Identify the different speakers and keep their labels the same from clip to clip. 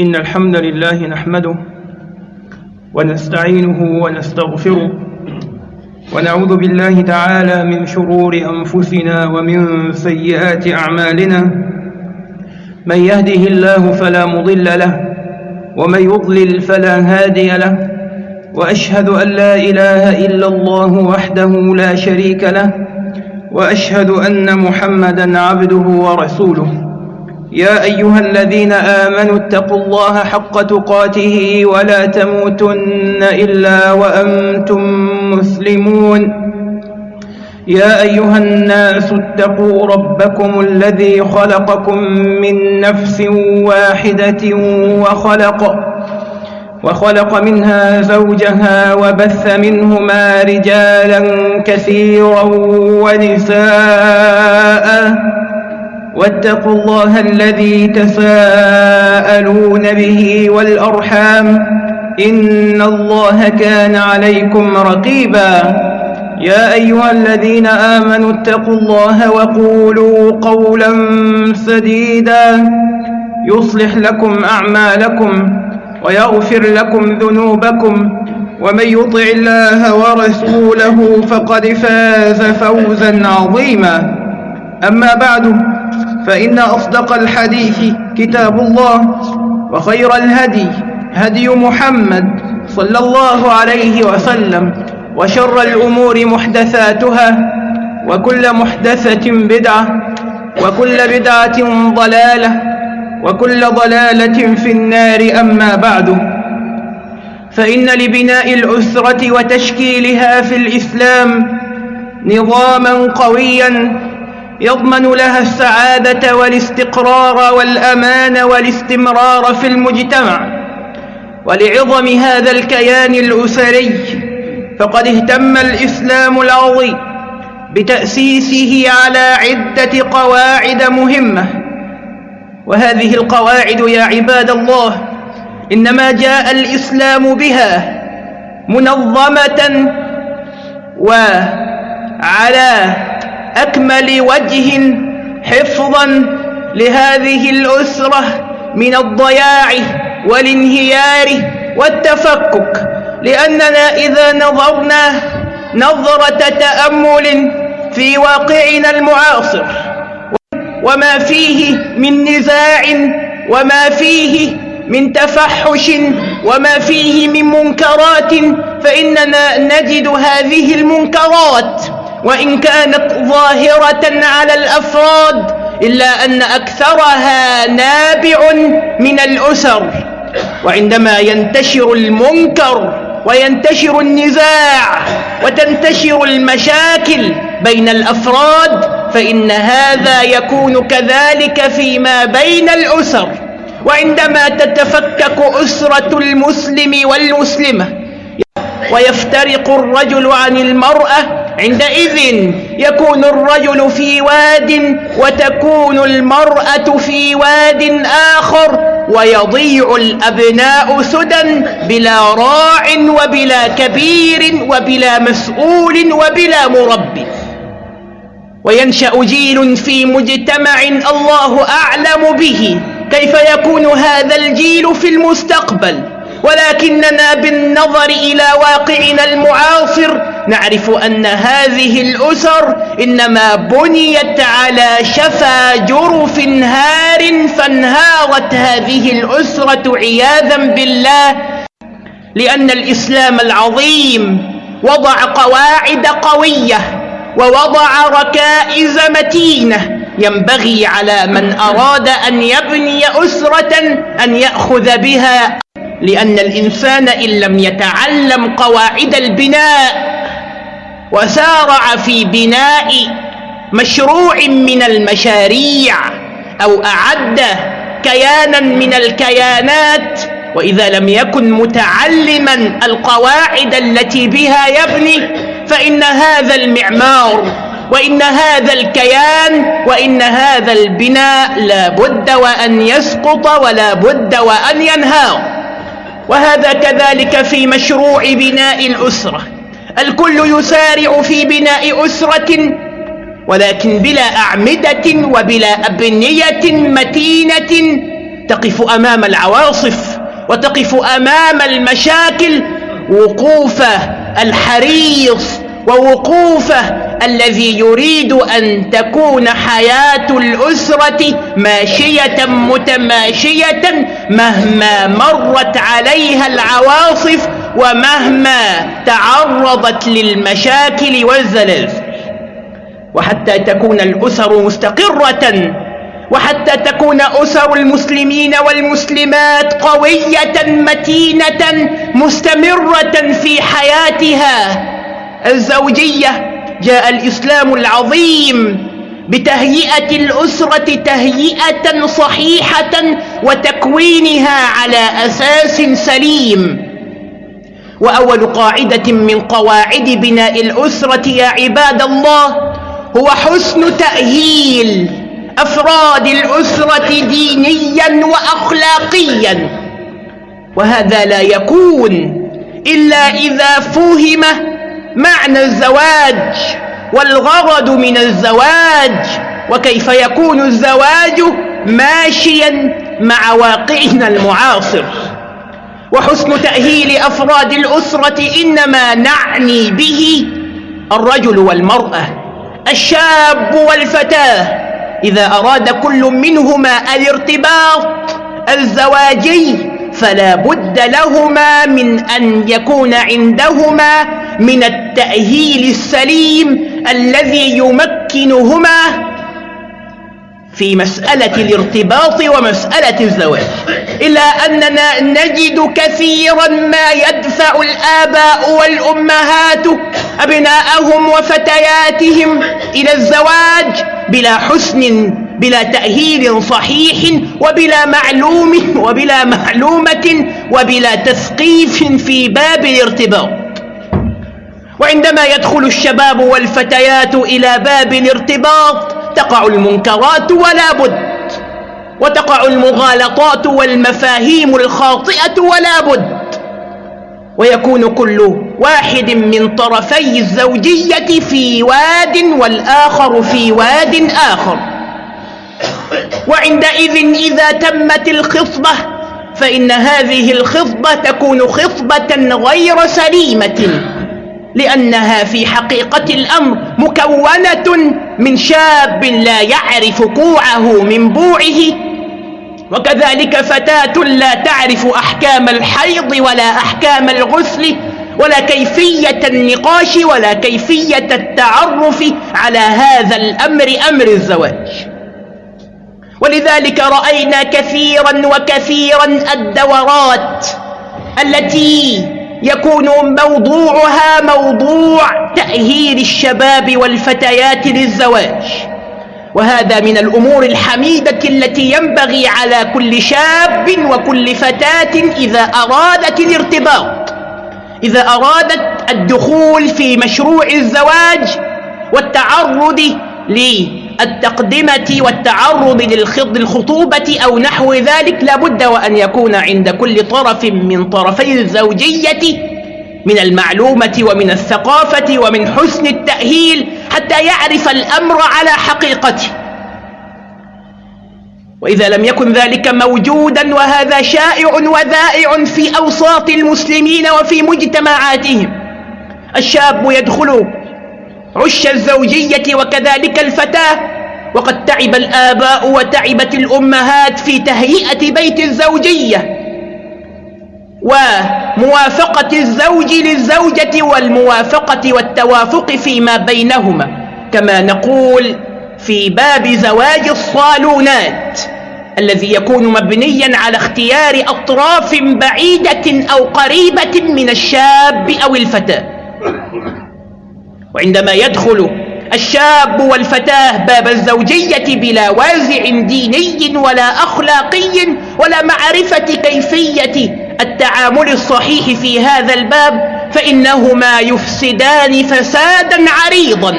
Speaker 1: إن الحمد لله نحمده ونستعينه ونستغفره ونعوذ بالله تعالى من شرور أنفسنا ومن سيئات أعمالنا. من يهده الله فلا مضل له ومن يضلل فلا هادي له وأشهد أن لا إله إلا الله وحده لا شريك له وأشهد أن محمدا عبده ورسوله. يا أيها الذين آمنوا اتقوا الله حق تقاته ولا تموتن إلا وأنتم مسلمون. يا أيها الناس اتقوا ربكم الذي خلقكم من نفس واحدة وخلق وخلق منها زوجها وبث منهما رجالا كثيرا ونساء. واتقوا الله الذي تساءلون به والأرحام إن الله كان عليكم رقيبا يا أيها الذين آمنوا اتقوا الله وقولوا قولا سديدا يصلح لكم أعمالكم ويغفر لكم ذنوبكم ومن يطع الله ورسوله فقد فاز فوزا عظيما أما بعد فإن أصدق الحديث كتاب الله وخير الهدي هدي محمد صلى الله عليه وسلم وشر الأمور محدثاتها وكل محدثة بدعة وكل بدعة ضلالة وكل ضلالة في النار أما بعد فإن لبناء الأسرة وتشكيلها في الإسلام نظاما قويا يضمن لها السعادة والاستقرار والأمان والاستمرار في المجتمع. ولعظم هذا الكيان الأسري فقد اهتم الإسلام العظيم بتأسيسه على عدة قواعد مهمة. وهذه القواعد يا عباد الله إنما جاء الإسلام بها منظمة وعلى أكمل وجه حفظا لهذه الأسرة من الضياع والانهيار والتفكك لأننا إذا نظرنا نظرة تأمل في واقعنا المعاصر وما فيه من نزاع وما فيه من تفحش وما فيه من منكرات فإننا نجد هذه المنكرات وإن كانت ظاهرة على الأفراد إلا أن أكثرها نابع من الأسر. وعندما ينتشر المنكر وينتشر النزاع وتنتشر المشاكل بين الأفراد فإن هذا يكون كذلك فيما بين الأسر. وعندما تتفكك أسرة المسلم والمسلمة ويفترق الرجل عن المرأة عندئذ يكون الرجل في واد وتكون المرأة في واد آخر ويضيع الأبناء سدى بلا راع وبلا كبير وبلا مسؤول وبلا مربي. وينشأ جيل في مجتمع الله أعلم به. كيف يكون هذا الجيل في المستقبل؟ ولكننا بالنظر إلى واقعنا المعاصر نعرف أن هذه الأسر إنما بنيت على شفا جرف هار فانهارت هذه الأسرة عياذا بالله لأن الإسلام العظيم وضع قواعد قوية ووضع ركائز متينة ينبغي على من أراد أن يبني أسرة أن يأخذ بها لأن الإنسان إن لم يتعلم قواعد البناء وسارع في بناء مشروع من المشاريع أو أعد كيانا من الكيانات وإذا لم يكن متعلما القواعد التي بها يبني فإن هذا المعمار وإن هذا الكيان وإن هذا البناء لا بد وأن يسقط ولا بد وأن ينهار. وهذا كذلك في مشروع بناء الأسرة. الكل يسارع في بناء أسرة ولكن بلا أعمدة وبلا أبنية متينة تقف أمام العواصف وتقف أمام المشاكل وقوف الحريص ووقوفه الذي يريد أن تكون حياة الأسرة ماشية متماشية مهما مرت عليها العواصف ومهما تعرضت للمشاكل والزلازل وحتى تكون الأسر مستقرة وحتى تكون أسر المسلمين والمسلمات قوية متينة مستمرة في حياتها. الزوجية جاء الإسلام العظيم بتهيئة الأسرة تهيئة صحيحة وتكوينها على أساس سليم. وأول قاعدة من قواعد بناء الأسرة يا عباد الله هو حسن تأهيل أفراد الأسرة دينيا وأخلاقيا. وهذا لا يكون إلا إذا فهم معنى الزواج والغرض من الزواج وكيف يكون الزواج ماشيا مع واقعنا المعاصر. وحسن تأهيل أفراد الأسرة إنما نعني به الرجل والمرأة الشاب والفتاة. إذا أراد كل منهما الارتباط الزواجي فلا بد لهما من أن يكون عندهما من التأهيل السليم الذي يمكنهما في مسألة الارتباط ومسألة الزواج. إلا أننا نجد كثيرا ما يدفع الآباء والأمهات أبناءهم وفتياتهم إلى الزواج بلا حسن بلا تأهيل صحيح وبلا معلوم وبلا معلومة وبلا تثقيف في باب الارتباط. وعندما يدخل الشباب والفتيات إلى باب الارتباط تقع المنكرات ولا بد وتقع المغالطات والمفاهيم الخاطئة ولا بد. ويكون كل واحد من طرفي الزوجية في واد والآخر في واد آخر. وعندئذ إذا تمت الخطبة فإن هذه الخطبة تكون خطبة غير سليمة. لأنها في حقيقة الأمر مكونة من شاب لا يعرف كوعه من بوعه وكذلك فتاة لا تعرف أحكام الحيض ولا أحكام الغسل ولا كيفية النقاش ولا كيفية التعرف على هذا الأمر أمر الزواج. ولذلك رأينا كثيرا وكثيرا الدورات التي يكون موضوعها موضوع تأهيل الشباب والفتيات للزواج. وهذا من الأمور الحميدة التي ينبغي على كل شاب وكل فتاة إذا أرادت الارتباط. إذا أرادت الدخول في مشروع الزواج والتعرض للتقدمة والتعرض للخطوبة أو نحو ذلك لابد وأن يكون عند كل طرف من طرفي الزوجية من المعلومة ومن الثقافة ومن حسن التأهيل حتى يعرف الأمر على حقيقته. وإذا لم يكن ذلك موجودا وهذا شائع وذائع في أوساط المسلمين وفي مجتمعاتهم الشاب يدخل عش الزوجية وكذلك الفتاة. وقد تعب الآباء وتعبت الأمهات في تهيئة بيت الزوجية وموافقة الزوج للزوجة والموافقة والتوافق فيما بينهما. كما نقول في باب زواج الصالونات الذي يكون مبنيا على اختيار أطراف بعيدة أو قريبة من الشاب أو الفتاة. وعندما يدخل الشاب والفتاة باب الزوجية بلا وازع ديني ولا أخلاقي ولا معرفة كيفية التعامل الصحيح في هذا الباب فإنهما يفسدان فسادا عريضا.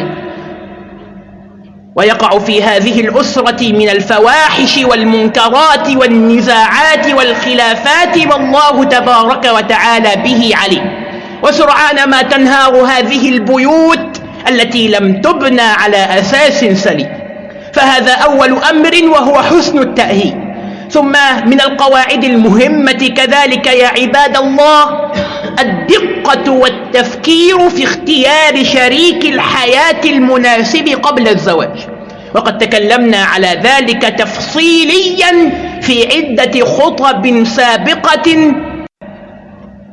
Speaker 1: ويقع في هذه الأسرة من الفواحش والمنكرات والنزاعات والخلافات والله تبارك وتعالى به عليم. وسرعان ما تنهار هذه البيوت التي لم تبنى على أساس سليم. فهذا أول أمر وهو حسن التأهيل. ثم من القواعد المهمة كذلك يا عباد الله الدقة والتفكير في اختيار شريك الحياة المناسب قبل الزواج. وقد تكلمنا على ذلك تفصيليا في عدة خطب سابقة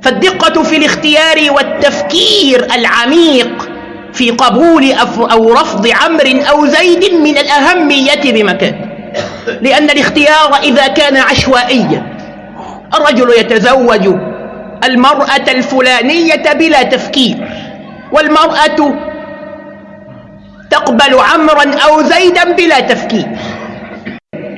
Speaker 1: فالدقة في الاختيار والتفكير العميق في قبول أو رفض عمر أو زيد من الأهمية بمكان. لأن الاختيار إذا كان عشوائيا. الرجل يتزوج المرأة الفلانية بلا تفكير والمرأة تقبل عمرا أو زيدا بلا تفكير.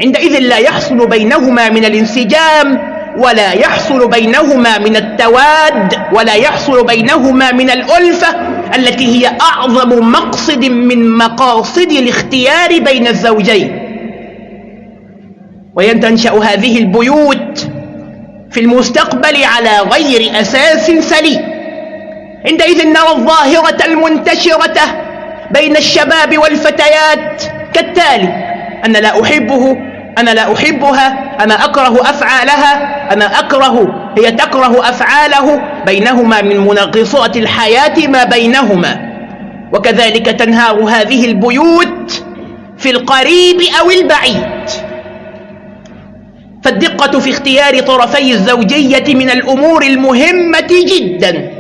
Speaker 1: عندئذ لا يحصل بينهما من الانسجام ولا يحصل بينهما من التواد ولا يحصل بينهما من الألفة التي هي أعظم مقصد من مقاصد الاختيار بين الزوجين. وينتنشأ هذه البيوت في المستقبل على غير أساس سليم. عندئذ نرى الظاهرة المنتشرة بين الشباب والفتيات كالتالي أنا لا أحبه أنا لا أحبها أنا أكره أفعالها أنا أكره هي تكره أفعاله. بينهما من منغصات الحياة ما بينهما. وكذلك تنهار هذه البيوت في القريب أو البعيد. فالدقة في اختيار طرفي الزوجية من الأمور المهمة جدا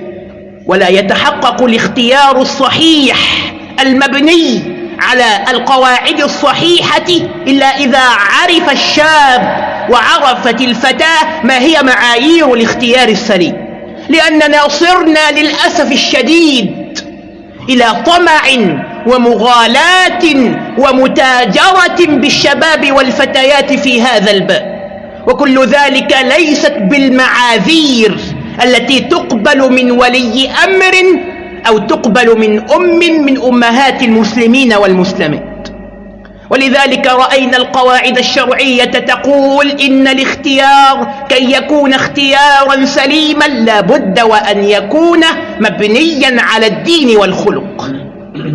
Speaker 1: ولا يتحقق الاختيار الصحيح المبني على القواعد الصحيحة إلا إذا عرف الشاب وعرفت الفتاة ما هي معايير الاختيار السليم. لأننا صرنا للأسف الشديد إلى طمع ومغالاة ومتاجرة بالشباب والفتيات في هذا الباب. وكل ذلك ليست بالمعاذير التي تقبل من ولي أمر أو تقبل من أم من أمهات المسلمين والمسلمات. ولذلك رأينا القواعد الشرعية تقول إن الاختيار كي يكون اختيارا سليما لابد وأن يكون مبنيا على الدين والخلق.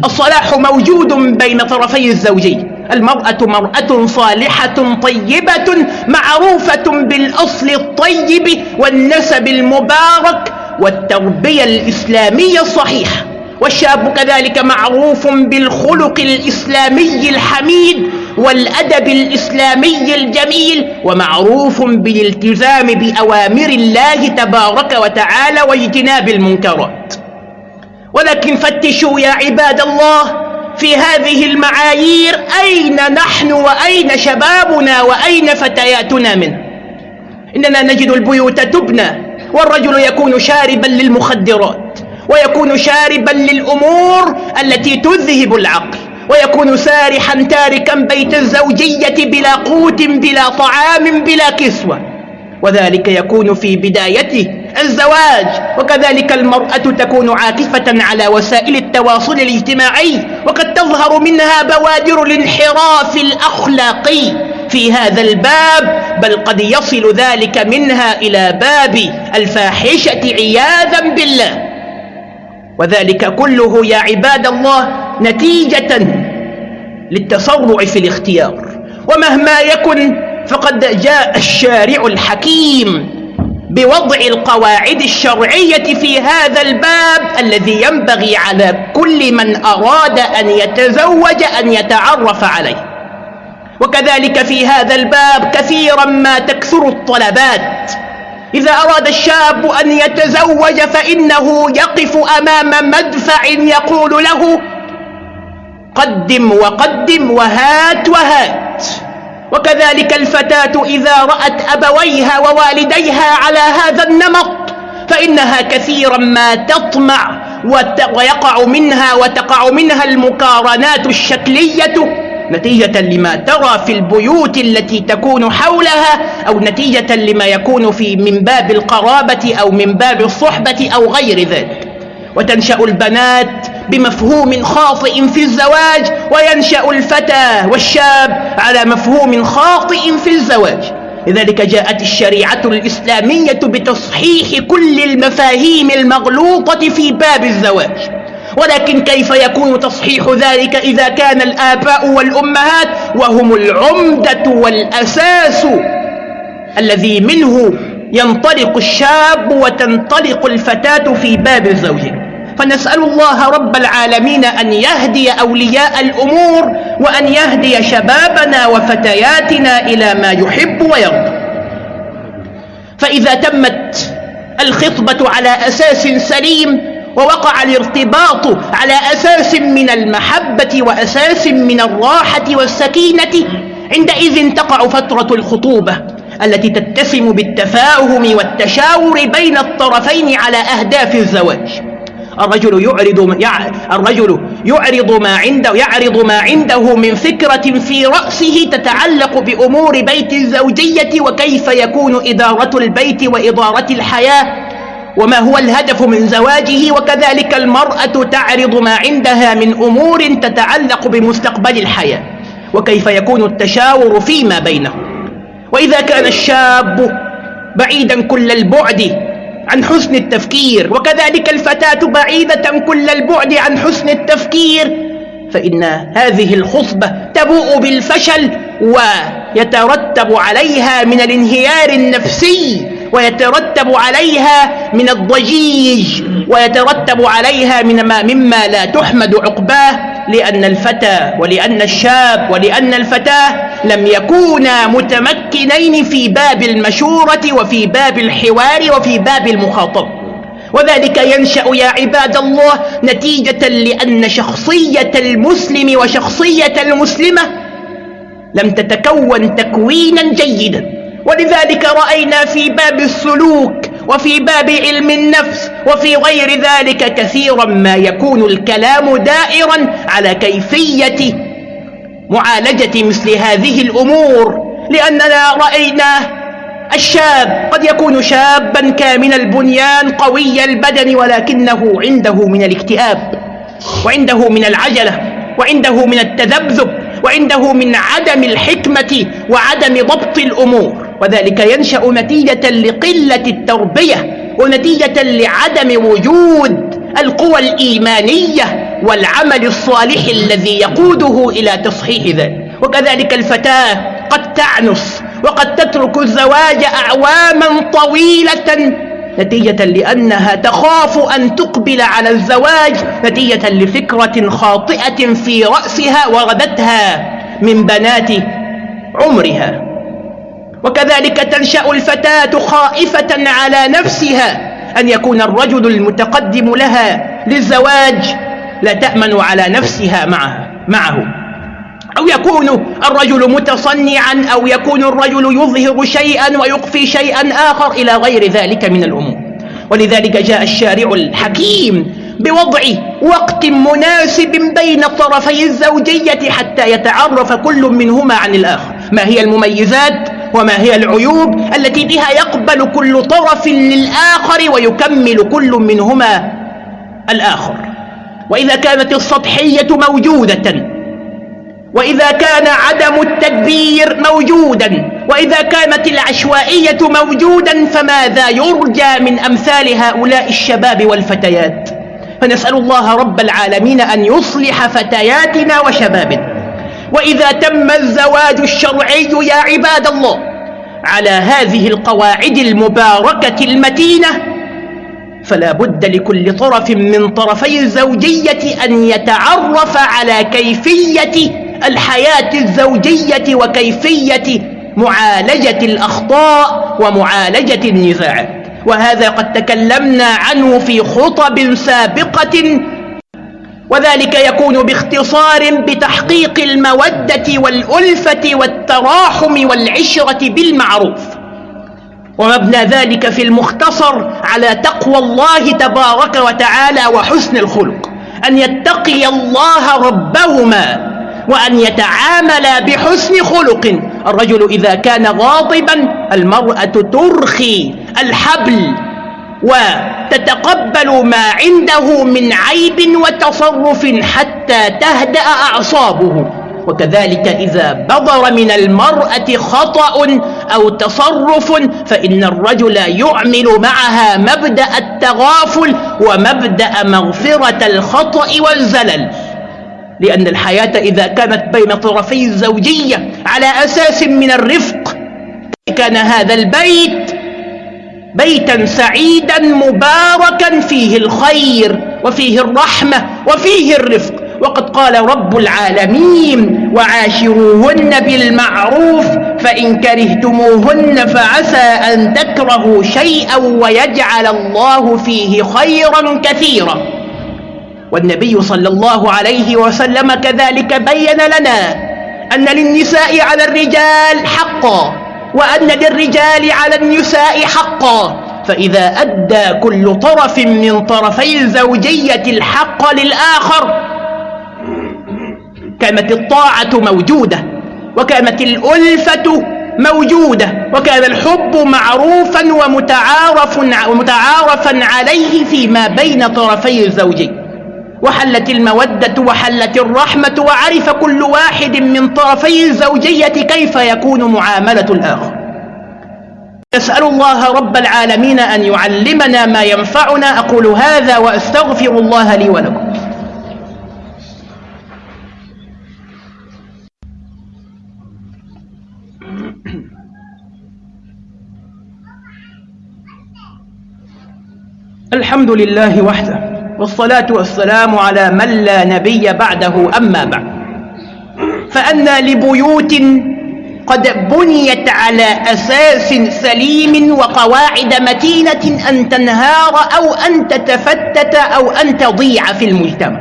Speaker 1: الصلاح موجود بين طرفي الزوجين. المرأة مرأة صالحة طيبة معروفة بالأصل الطيب والنسب المبارك والتربية الإسلامية الصحيحة والشاب كذلك معروف بالخلق الإسلامي الحميد والأدب الإسلامي الجميل ومعروف بالالتزام بأوامر الله تبارك وتعالى واجتناب المنكرات. ولكن فتشوا يا عباد الله في هذه المعايير أين نحن وأين شبابنا وأين فتياتنا منه؟ إننا نجد البيوت تبنى والرجل يكون شاربا للمخدرات ويكون شاربا للأمور التي تذهب العقل ويكون سارحا تاركا بيت الزوجية بلا قوت بلا طعام بلا كسوة. وذلك يكون في بدايته الزواج وكذلك المرأة تكون عاكفة على وسائل التواصل الاجتماعي وقد تظهر منها بوادر الانحراف الأخلاقي. في هذا الباب بل قد يصل ذلك منها إلى باب الفاحشة عياذا بالله. وذلك كله يا عباد الله نتيجة للتسرع في الاختيار. ومهما يكن فقد جاء الشارع الحكيم بوضع القواعد الشرعية في هذا الباب الذي ينبغي على كل من أراد أن يتزوج أن يتعرف عليه. وكذلك في هذا الباب كثيرا ما تكثر الطلبات. إذا أراد الشاب أن يتزوج فإنه يقف أمام مدفع يقول له قدم وقدم وهات وهات. وكذلك الفتاة إذا رأت أبويها ووالديها على هذا النمط فإنها كثيرا ما تطمع ويقع منها وتقع منها المقارنات الشكلية. نتيجة لما ترى في البيوت التي تكون حولها أو نتيجة لما يكون في من باب القرابة أو من باب الصحبة أو غير ذلك. وتنشأ البنات بمفهوم خاطئ في الزواج وينشأ الفتى والشاب على مفهوم خاطئ في الزواج. لذلك جاءت الشريعة الإسلامية بتصحيح كل المفاهيم المغلوطة في باب الزواج. ولكن كيف يكون تصحيح ذلك إذا كان الآباء والأمهات وهم العمدة والأساس الذي منه ينطلق الشاب وتنطلق الفتاة في باب الزوجين فنسأل الله رب العالمين أن يهدي أولياء الأمور وأن يهدي شبابنا وفتياتنا إلى ما يحب ويرضى. فإذا تمت الخطبة على أساس سليم ووقع الارتباط على أساس من المحبة وأساس من الراحة والسكينة. عندئذ تقع فترة الخطوبة التي تتسم بالتفاهم والتشاور بين الطرفين على أهداف الزواج. الرجل يعرض الرجل يعرض ما عنده يعرض ما عنده من فكرة في رأسه تتعلق بأمور بيت الزوجية وكيف يكون إدارة البيت وإدارة الحياة. وما هو الهدف من زواجه وكذلك المرأة تعرض ما عندها من أمور تتعلق بمستقبل الحياة وكيف يكون التشاور فيما بينهم. وإذا كان الشاب بعيدا كل البعد عن حسن التفكير وكذلك الفتاة بعيدة كل البعد عن حسن التفكير فإن هذه الخطبة تبوء بالفشل ويترتب عليها من الانهيار النفسي ويترتب عليها من الضجيج ويترتب عليها من ما مما لا تحمد عقباه لأن الفتى ولأن الشاب ولأن الفتاة لم يكونا متمكنين في باب المشورة وفي باب الحوار وفي باب المخاطب. وذلك ينشأ يا عباد الله نتيجة لأن شخصية المسلم وشخصية المسلمة لم تتكون تكوينا جيدا. ولذلك رأينا في باب السلوك وفي باب علم النفس وفي غير ذلك كثيرا ما يكون الكلام دائرا على كيفية معالجة مثل هذه الأمور لأننا رأينا الشاب قد يكون شابا كامل البنيان قوي البدن ولكنه عنده من الاكتئاب وعنده من العجلة وعنده من التذبذب وعنده من عدم الحكمة وعدم ضبط الأمور. وذلك ينشأ نتيجة لقلة التربية ونتيجة لعدم وجود القوى الإيمانية والعمل الصالح الذي يقوده إلى تصحيح ذلك. وكذلك الفتاة قد تعنف وقد تترك الزواج أعواما طويلة نتيجة لأنها تخاف أن تقبل على الزواج نتيجة لفكرة خاطئة في رأسها وردتها من بنات عمرها. وكذلك تنشأ الفتاة خائفة على نفسها أن يكون الرجل المتقدم لها للزواج لا تأمن على نفسها معها معه. أو يكون الرجل متصنعا أو يكون الرجل يظهر شيئا ويخفي شيئا آخر إلى غير ذلك من الأمور. ولذلك جاء الشارع الحكيم بوضع وقت مناسب بين طرفي الزوجية حتى يتعرف كل منهما عن الآخر. ما هي المميزات؟ وما هي العيوب التي بها يقبل كل طرف للآخر ويكمل كل منهما الآخر. وإذا كانت السطحية موجودة وإذا كان عدم التدبير موجودا وإذا كانت العشوائية موجودا فماذا يرجى من أمثال هؤلاء الشباب والفتيات؟ فنسأل الله رب العالمين أن يصلح فتياتنا وشبابنا. وإذا تم الزواج الشرعي يا عباد الله على هذه القواعد المباركة المتينة فلا بد لكل طرف من طرفي الزوجية أن يتعرف على كيفية الحياة الزوجية وكيفية معالجة الأخطاء ومعالجة النزاعات. وهذا قد تكلمنا عنه في خطب سابقة وذلك يكون باختصار بتحقيق المودة والألفة والتراحم والعشرة بالمعروف. ومبنى ذلك في المختصر على تقوى الله تبارك وتعالى وحسن الخلق. أن يتقي الله ربهما وأن يتعاملا بحسن خلق. الرجل إذا كان غاضبا المرأة ترخي الحبل. وتتقبل ما عنده من عيب وتصرف حتى تهدأ أعصابه. وكذلك إذا بضر من المرأة خطأ أو تصرف فإن الرجل يعمل معها مبدأ التغافل ومبدأ مغفرة الخطأ والزلل. لأن الحياة إذا كانت بين طرفي الزوجية على أساس من الرفق كان هذا البيت بيتا سعيدا مباركا فيه الخير وفيه الرحمة وفيه الرفق. وقد قال رب العالمين وعاشروهن بالمعروف فإن كرهتموهن فعسى أن تكرهوا شيئا ويجعل الله فيه خيرا كثيرا. والنبي صلى الله عليه وسلم كذلك بين لنا أن للنساء على الرجال حقا. وأن للرجال على النساء حقا. فإذا أدى كل طرف من طرفي الزوجية الحق للآخر كانت الطاعة موجودة وكانت الألفة موجودة وكان الحب معروفا ومتعارف ومتعارفا عليه فيما بين طرفي الزوجين وحلت المودة وحلت الرحمة وعرف كل واحد من طرفي الزوجية كيف يكون معاملة الآخر. نسأل الله رب العالمين أن يعلمنا ما ينفعنا. أقول هذا وأستغفر الله لي ولكم. الحمد لله وحده. والصلاة والسلام على من لا نبي بعده أما بعد. فأنا لبيوت قد بنيت على أساس سليم وقواعد متينة أن تنهار أو أن تتفتت أو أن تضيع في المجتمع.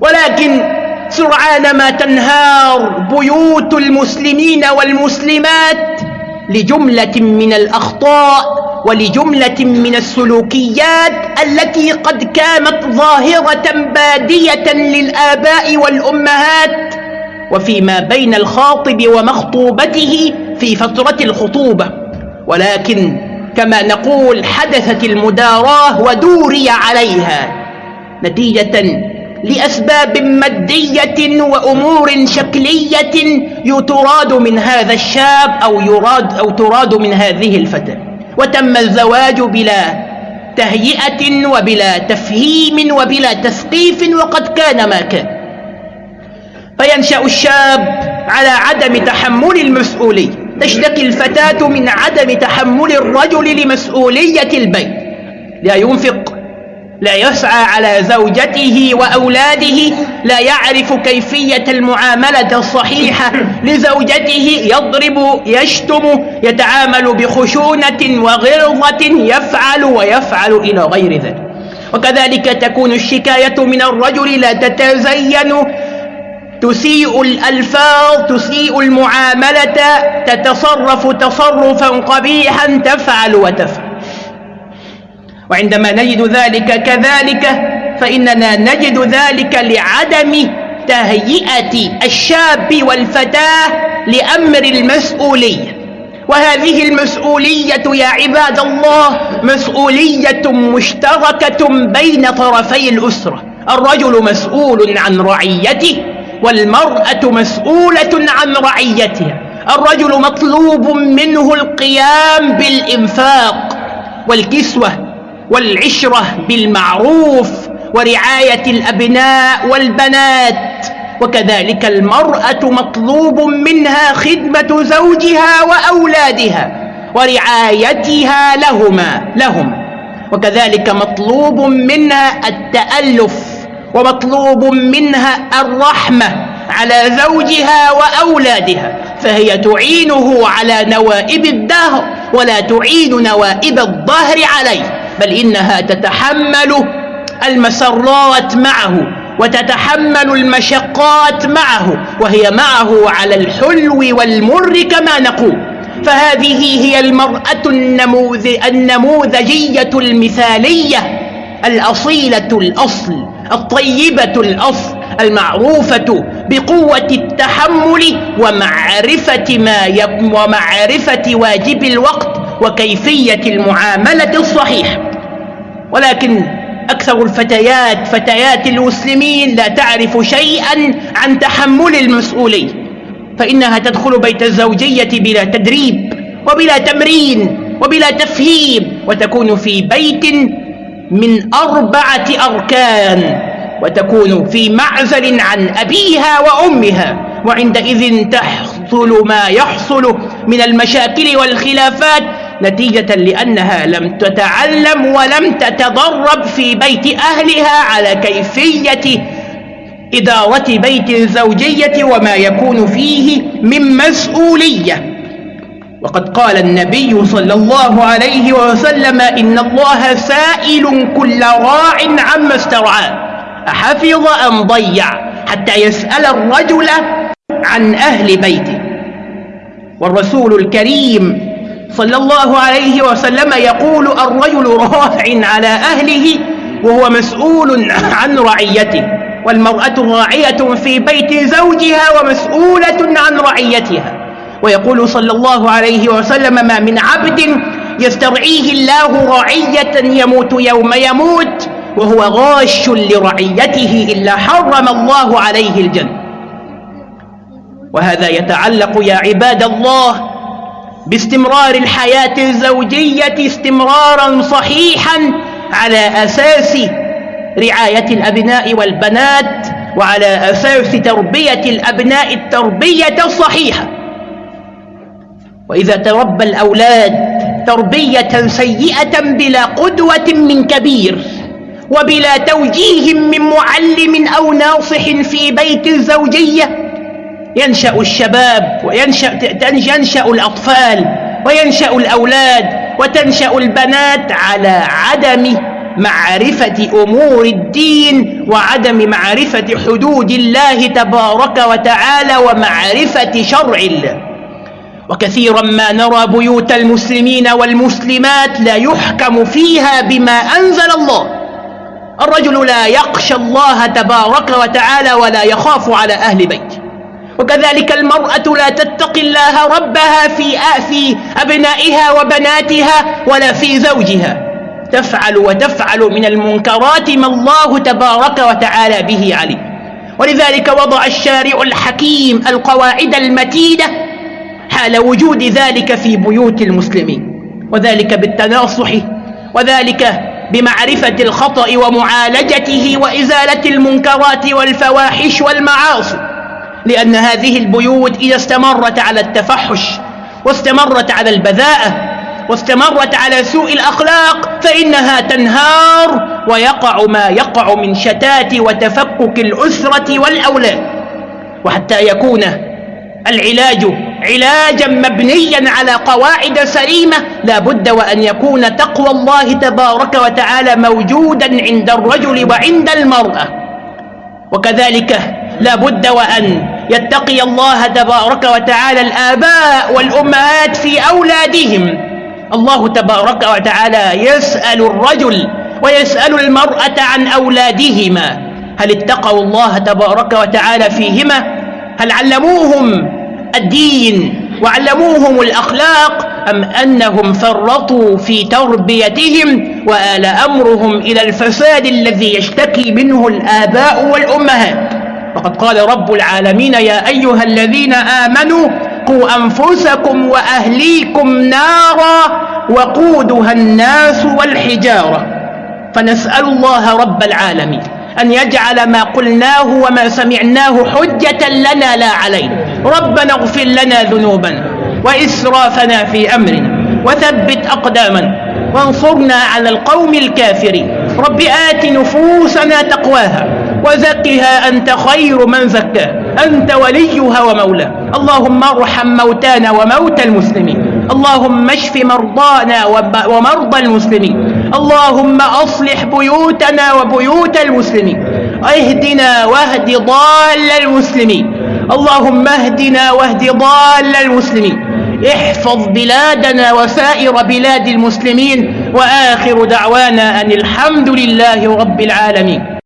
Speaker 1: ولكن سرعان ما تنهار بيوت المسلمين والمسلمات لجملة من الأخطاء ولجملة من السلوكيات التي قد كانت ظاهرة بادية للآباء والأمهات وفيما بين الخاطب ومخطوبته في فترة الخطوبة. ولكن كما نقول حدثت المداراة ودوري عليها نتيجة لأسباب مادية وأمور شكلية يتراد من هذا الشاب أو, يراد أو تراد من هذه الفتاة. وتم الزواج بلا تهيئة وبلا تفهيم وبلا تثقيف وقد كان ما كان. فينشأ الشاب على عدم تحمل المسؤولية. تشتكي الفتاة من عدم تحمل الرجل لمسؤولية البيت. لا ينفق لا يسعى على زوجته وأولاده لا يعرف كيفية المعاملة الصحيحة لزوجته يضرب يشتم يتعامل بخشونة وغلظة يفعل ويفعل إلى غير ذلك. وكذلك تكون الشكاية من الرجل لا تتزين تسيء الألفاظ تسيء المعاملة تتصرف تصرفا قبيحا تفعل وتفعل. وعندما نجد ذلك كذلك فإننا نجد ذلك لعدم تهيئة الشاب والفتاة لأمر المسؤولية. وهذه المسؤولية يا عباد الله مسؤولية مشتركة بين طرفي الأسرة. الرجل مسؤول عن رعيته والمرأة مسؤولة عن رعيتها. الرجل مطلوب منه القيام بالإنفاق والكسوة. والعشرة بالمعروف ورعاية الأبناء والبنات وكذلك المرأة مطلوب منها خدمة زوجها وأولادها ورعايتها لهما لهم. وكذلك مطلوب منها التألف ومطلوب منها الرحمة على زوجها وأولادها فهي تعينه على نوائب الدهر ولا تعين نوائب الظهر عليه. بل إنها تتحمل المسرات معه وتتحمل المشقات معه وهي معه على الحلو والمر كما نقول. فهذه هي المرأة النموذجية المثالية الأصيلة الأصل الطيبة الأصل المعروفة بقوة التحمل ومعرفة ما ومعرفة واجب الوقت وكيفية المعاملة الصحيحة ولكن أكثر الفتيات فتيات المسلمين لا تعرف شيئا عن تحمل المسؤولية فإنها تدخل بيت الزوجية بلا تدريب وبلا تمرين وبلا تفهيم وتكون في بيت من أربعة أركان وتكون في معزل عن أبيها وأمها وعندئذ تحصل ما يحصل من المشاكل والخلافات نتيجة لأنها لم تتعلم ولم تتدرب في بيت أهلها على كيفية إدارة بيت الزوجية وما يكون فيه من مسؤولية. وقد قال النبي صلى الله عليه وسلم إن الله سائل كل راع عما استرعاه أحفظ أم ضيع حتى يسأل الرجل عن أهل بيته. والرسول الكريم صلى الله عليه وسلم يقول الرجل راع على أهله وهو مسؤول عن رعيته والمرأة راعية في بيت زوجها ومسؤولة عن رعيتها. ويقول صلى الله عليه وسلم ما من عبد يسترعيه الله رعية يموت يوم يموت وهو غاش لرعيته إلا حرم الله عليه الجنة. وهذا يتعلق يا عباد الله باستمرار الحياة الزوجية استمرارا صحيحا على أساس رعاية الأبناء والبنات وعلى أساس تربية الأبناء التربية الصحيحة. وإذا تربى الأولاد تربية سيئة بلا قدوة من كبير وبلا توجيه من معلم أو ناصح في بيت الزوجية ينشأ الشباب وينشأ ينشأ الأطفال وينشأ الأولاد وتنشأ البنات على عدم معرفة أمور الدين وعدم معرفة حدود الله تبارك وتعالى ومعرفة شرع الله. وكثيرا ما نرى بيوت المسلمين والمسلمات لا يحكم فيها بما أنزل الله. الرجل لا يخشى الله تبارك وتعالى ولا يخاف على أهل بيته. وكذلك المرأة لا تتقي الله ربها في في أبنائها وبناتها ولا في زوجها. تفعل وتفعل من المنكرات ما الله تبارك وتعالى به عليه ولذلك وضع الشارع الحكيم القواعد المتينة حال وجود ذلك في بيوت المسلمين. وذلك بالتناصح وذلك بمعرفة الخطأ ومعالجته وإزالة المنكرات والفواحش والمعاصي. لأن هذه البيوت إذا استمرت على التفحش واستمرت على البذاءة واستمرت على سوء الأخلاق فإنها تنهار ويقع ما يقع من شتات وتفكك الأسرة والأولاد وحتى يكون العلاج علاجا مبنيا على قواعد سليمة لا بد وأن يكون تقوى الله تبارك وتعالى موجودا عند الرجل وعند المرأة. وكذلك لا بد وأن يتقي الله تبارك وتعالى الآباء والأمهات في أولادهم. الله تبارك وتعالى يسأل الرجل ويسأل المرأة عن أولادهما. هل اتقوا الله تبارك وتعالى فيهما؟ هل علموهم الدين وعلموهم الأخلاق أم أنهم فرطوا في تربيتهم وآل أمرهم إلى الفساد الذي يشتكي منه الآباء والأمهات؟ وقد قال رب العالمين يا أيها الذين آمنوا قوا أنفسكم وأهليكم نارا وقودها الناس والحجارة فنسأل الله رب العالمين أن يجعل ما قلناه وما سمعناه حجة لنا لا علينا. ربنا اغفر لنا ذنوبنا وإسرافنا في أمرنا وثبت أقدامنا وانصرنا على القوم الكافرين. رب آت نفوسنا تقواها وزكها أنت خير من زكاها أنت وليها ومولاها اللهم ارحم موتانا وموتى المسلمين. اللهم اشف مرضانا ومرضى المسلمين. اللهم أصلح بيوتنا وبيوت المسلمين. اهدنا واهد ضال المسلمين. اللهم اهدنا واهد ضال المسلمين. احفظ بلادنا وسائر بلاد المسلمين. وآخر دعوانا أن الحمد لله رب العالمين.